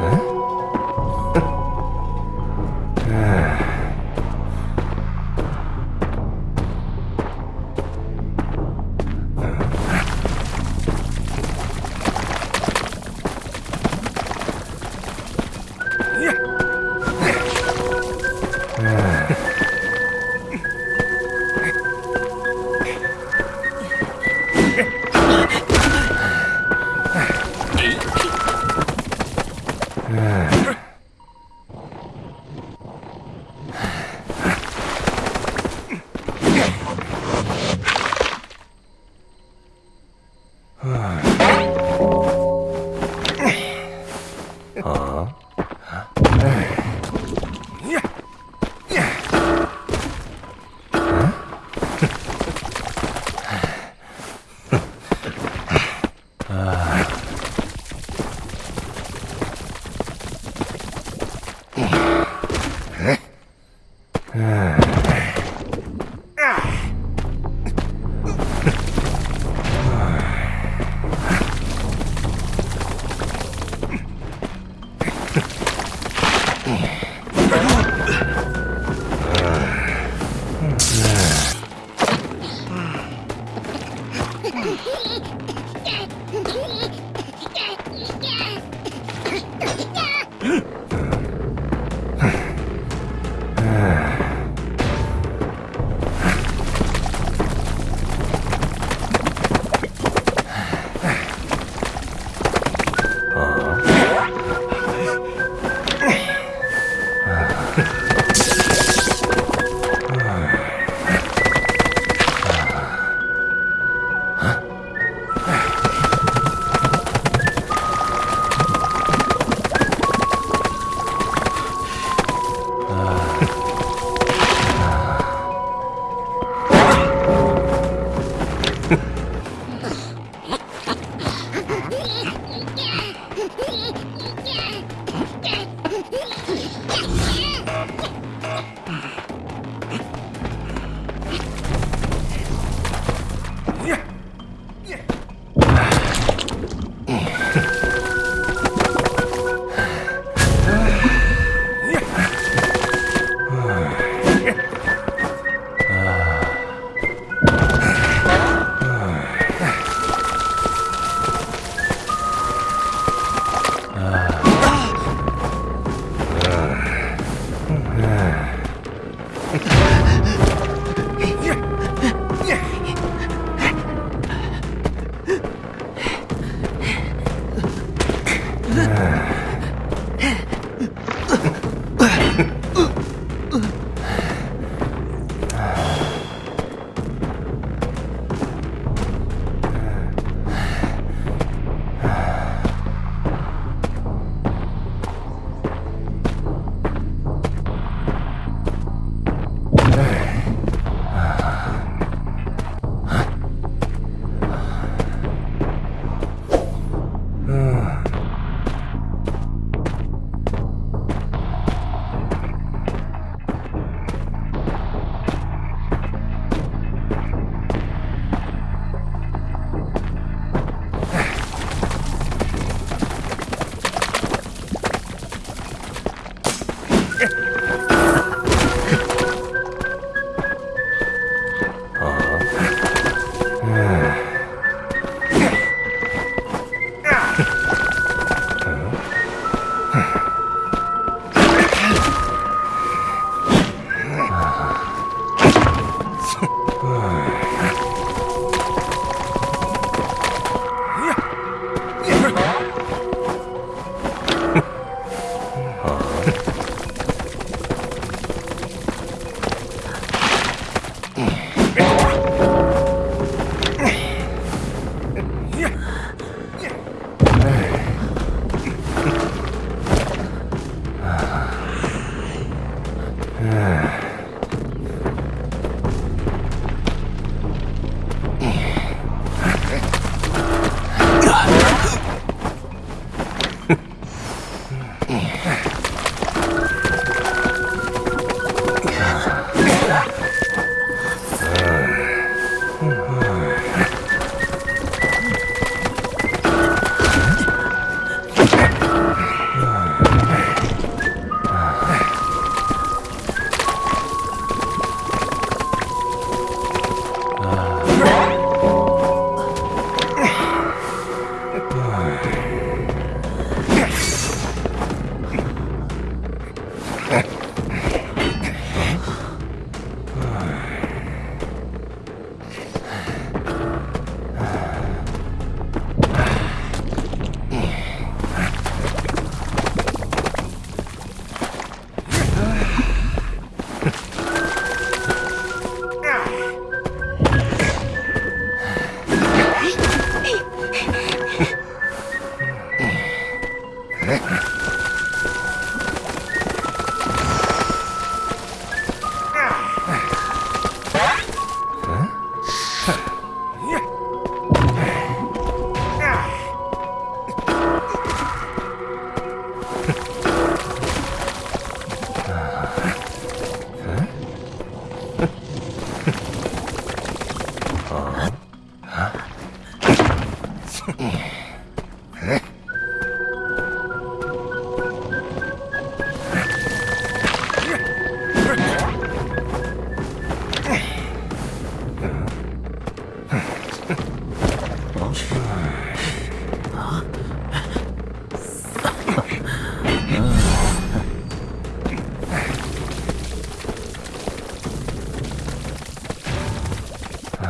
嗯，哎，你，可。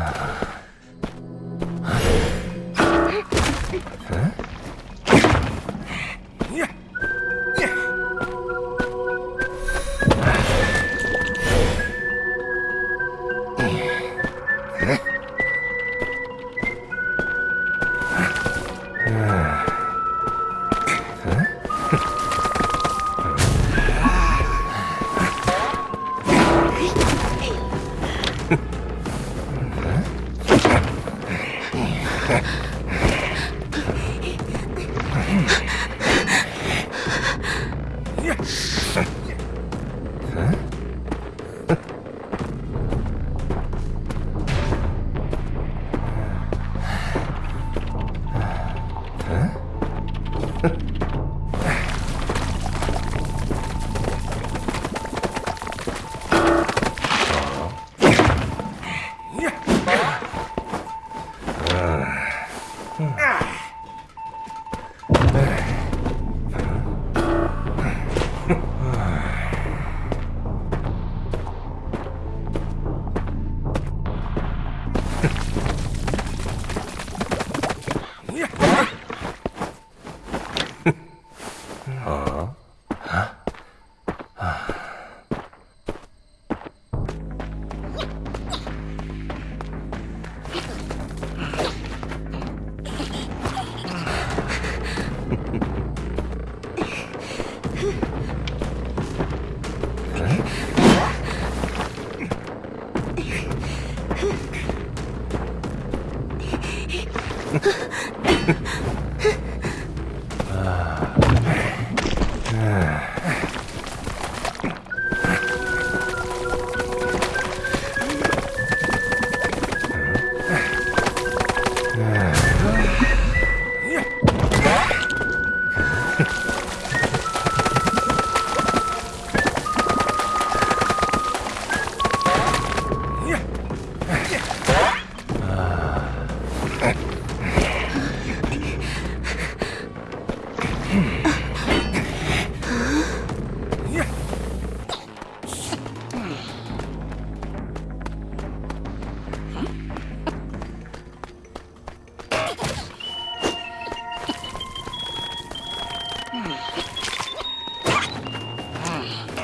Ah.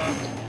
Yeah.